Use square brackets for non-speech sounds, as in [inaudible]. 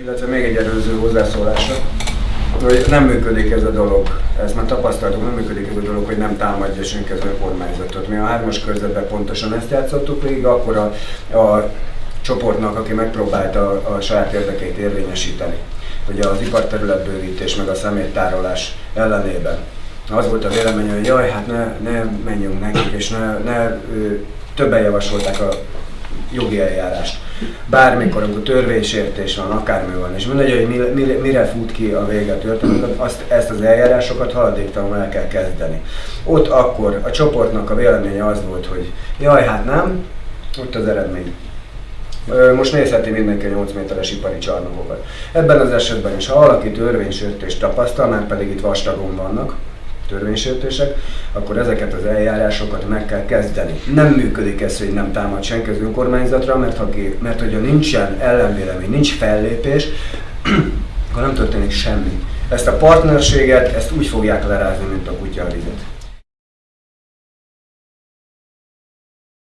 Illetve még egy előző hozzászólásra, hogy nem működik ez a dolog, ezt már tapasztaltuk, nem működik ez a dolog, hogy nem támadja senki az önkormányzatot. Mi a hármas körzetben pontosan ezt játszottuk végig, akkor a, a csoportnak, aki megpróbálta a, a saját érdekeit érvényesíteni, ugye az iparterületbővítés meg a szeméttárolás ellenében. Az volt a vélemény, hogy jaj, hát ne, ne menjünk nekik, és ne, ne többen javasolták a jogi eljárást. Bármikor, amikor törvénysértés van, akármi van, és mindegy, hogy mire, mire, mire fut ki a vége a történetnek, azt, ezt az eljárásokat haladéktalanul el kell kezdeni. Ott akkor a csoportnak a véleménye az volt, hogy jaj, hát nem, ott az eredmény. Most nézheti mindenki a 8 méteres ipari csarnokokat. Ebben az esetben is, ha valaki törvénysértést tapasztal, már pedig itt vastagon vannak, törvénysértések, akkor ezeket az eljárásokat meg kell kezdeni. Nem működik ez, hogy nem támad senki az önkormányzatra, mert, ha, mert hogyha nincsen ellenvélemény, nincs fellépés, [clears throat] akkor nem történik semmi. Ezt a partnerséget, ezt úgy fogják lerázni, mint a kutya a vizet.